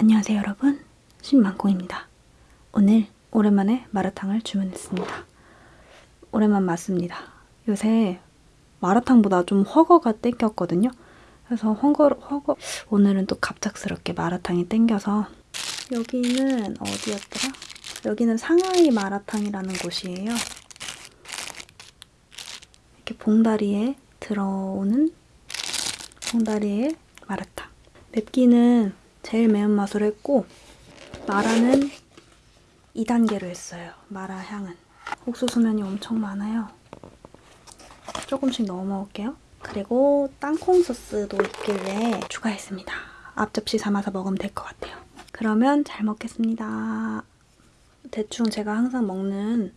안녕하세요 여러분. 신만콩입니다. 오늘 오랜만에 마라탕을 주문했습니다. 오랜만 맞습니다. 요새 마라탕보다 좀 허거가 땡겼거든요. 그래서 허거, 허거 오늘은 또 갑작스럽게 마라탕이 땡겨서 여기는 어디였더라? 여기는 상하이 마라탕이라는 곳이에요. 이렇게 봉다리에 들어오는 봉다리에 마라탕. 맵기는 제일 매운맛으로 했고 마라는 2단계로 했어요. 마라 향은. 옥수수면이 엄청 많아요. 조금씩 넣어 먹을게요. 그리고 땅콩 소스도 있길래 추가했습니다. 앞접시 삼아서 먹으면 될 것 같아요. 그러면 잘 먹겠습니다. 대충 제가 항상 먹는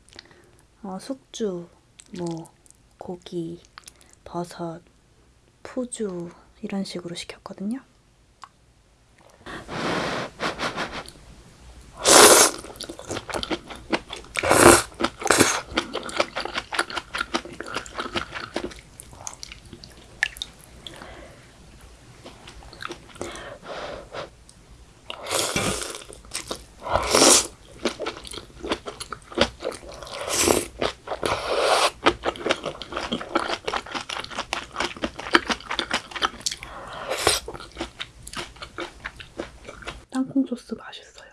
어, 숙주, 뭐 고기, 버섯, 푸주 이런 식으로 시켰거든요. 땅콩 소스 맛있어요.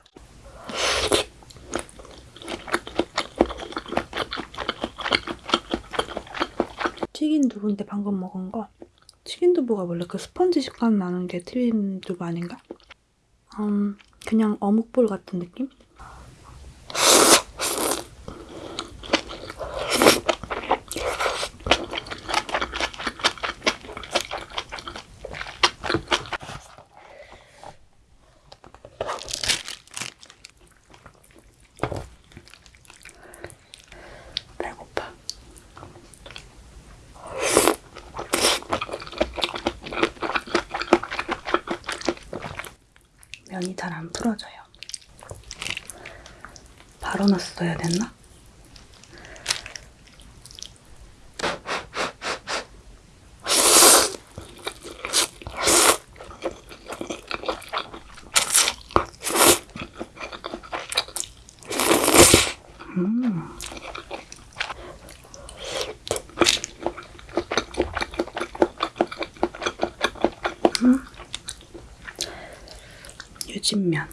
튀긴 두부인데 방금 먹은 거 튀긴 두부가 원래 그 스펀지 식감 나는 게 튀긴 두부 아닌가? 음, 그냥 어묵볼 같은 느낌? 면이 잘 안 풀어져요. 바로 넣었어야 됐나? 유진 면.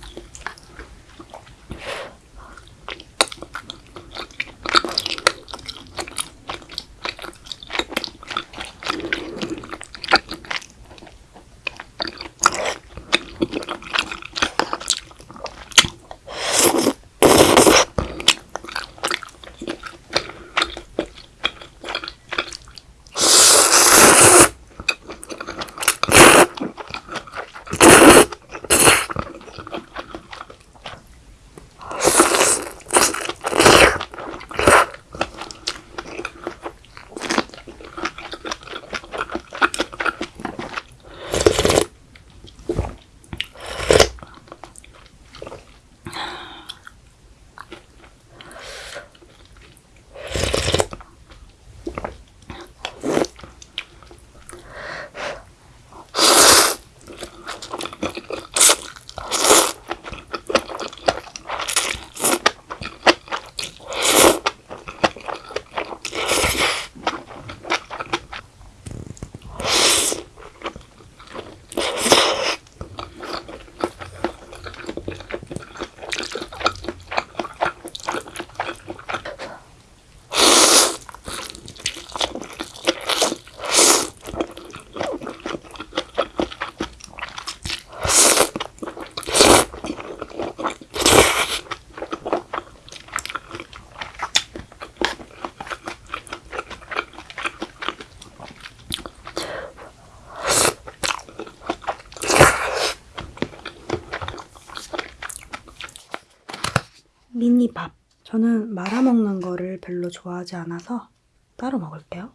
미니밥. 저는 말아먹는 거를 별로 좋아하지 않아서 따로 먹을게요.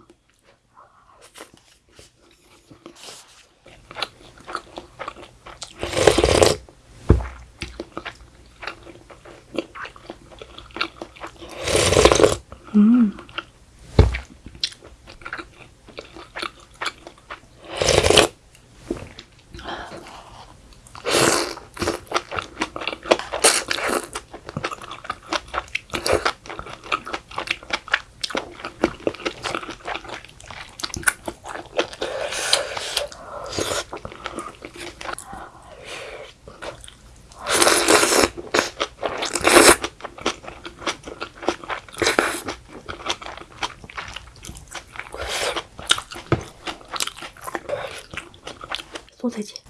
음. 소세지.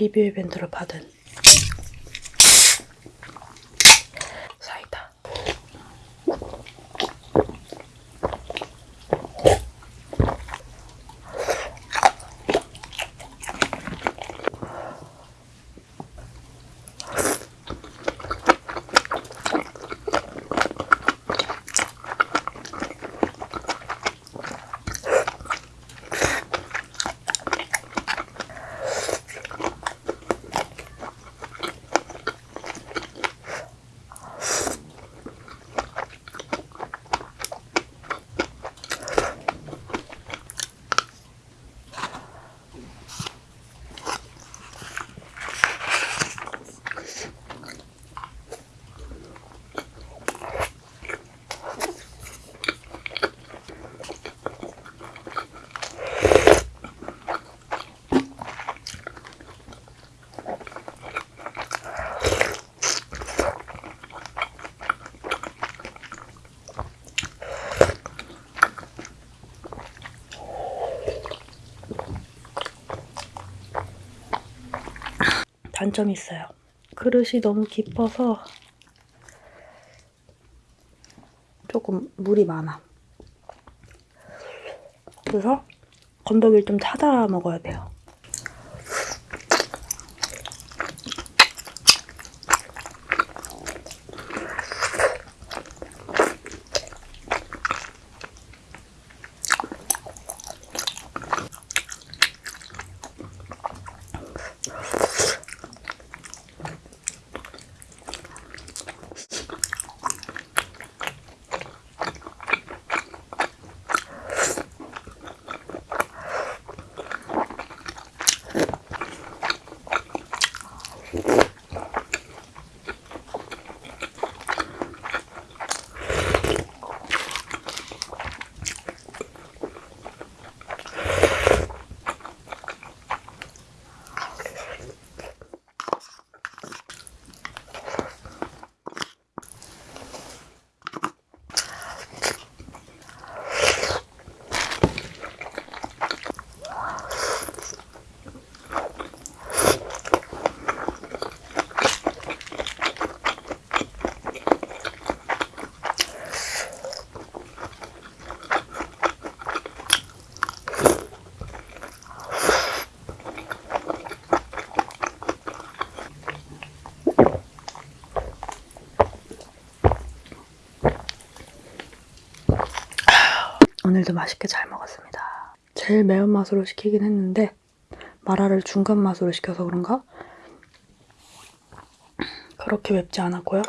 리뷰 이벤트로 받은 단점이 있어요. 그릇이 너무 깊어서 조금 물이 많아. 그래서 건더기를 좀 찾아 먹어야 돼요. 오늘도 맛있게 잘 먹었습니다. 제일 매운맛으로 시키긴 했는데 마라를 중간 맛으로 시켜서 그런가? 그렇게 맵지 않았고요.